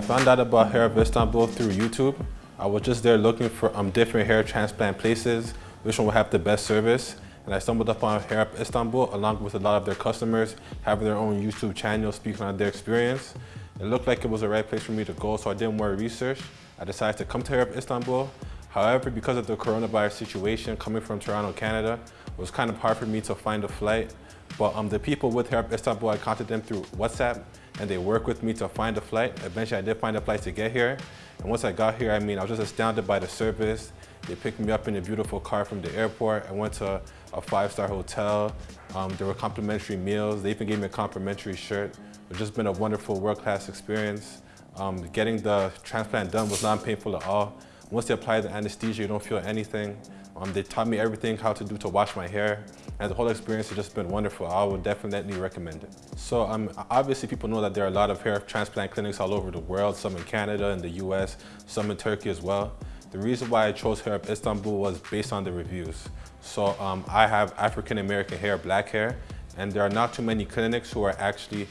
found out about Hair of Istanbul through YouTube. I was just there looking for um, different hair transplant places, which one would have the best service. And I stumbled upon Hair of Istanbul along with a lot of their customers having their own YouTube channel speaking on their experience. It looked like it was the right place for me to go, so I did more research. I decided to come to Hair of Istanbul. However, because of the coronavirus situation coming from Toronto, Canada, it was kind of hard for me to find a flight. But um, the people with Hair of Istanbul, I contacted them through WhatsApp and they worked with me to find a flight. Eventually, I did find a flight to get here. And once I got here, I mean, I was just astounded by the service. They picked me up in a beautiful car from the airport. I went to a five-star hotel. Um, there were complimentary meals. They even gave me a complimentary shirt. It's just been a wonderful world-class experience. Um, getting the transplant done was not painful at all. Once they apply the anesthesia, you don't feel anything. Um, they taught me everything, how to do to wash my hair. And the whole experience has just been wonderful. I would definitely recommend it. So um, obviously people know that there are a lot of hair transplant clinics all over the world, some in Canada and the US, some in Turkey as well. The reason why I chose Hair of Istanbul was based on the reviews. So um, I have African American hair, black hair, and there are not too many clinics who are actually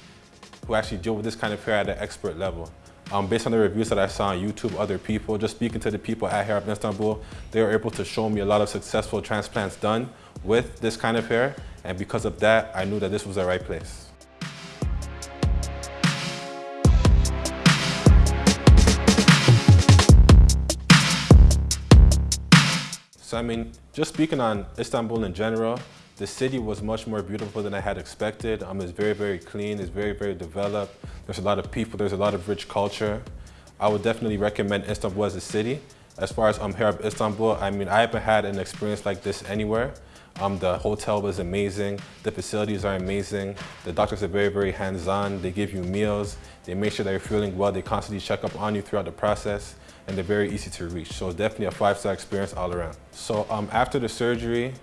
who actually deal with this kind of hair at an expert level. Um, based on the reviews that I saw on YouTube, other people, just speaking to the people at Hair of Istanbul, they were able to show me a lot of successful transplants done with this kind of hair. And because of that, I knew that this was the right place. So I mean, just speaking on Istanbul in general, the city was much more beautiful than I had expected. Um, it's very, very clean. It's very, very developed. There's a lot of people. There's a lot of rich culture. I would definitely recommend Istanbul as a city. As far as um, Hair of Istanbul, I mean, I haven't had an experience like this anywhere. Um, the hotel was amazing. The facilities are amazing. The doctors are very, very hands-on. They give you meals. They make sure that you're feeling well. They constantly check up on you throughout the process and they're very easy to reach. So it's definitely a five-star experience all around. So um, after the surgery,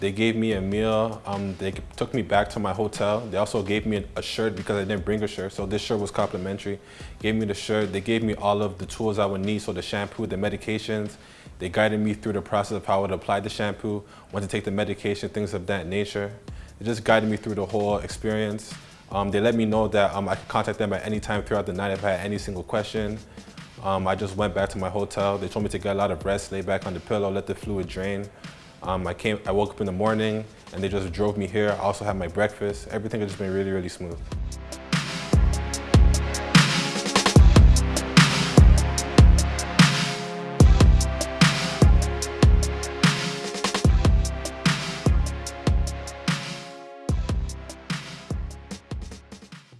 they gave me a meal. Um, they took me back to my hotel. They also gave me a shirt because I didn't bring a shirt. So this shirt was complimentary. Gave me the shirt. They gave me all of the tools I would need. So the shampoo, the medications. They guided me through the process of how I would apply the shampoo, when to take the medication, things of that nature. They just guided me through the whole experience. Um, they let me know that um, I could contact them at any time throughout the night if I had any single question. Um, I just went back to my hotel. They told me to get a lot of rest, lay back on the pillow, let the fluid drain. Um, I came, I woke up in the morning and they just drove me here. I also had my breakfast. Everything has just been really, really smooth.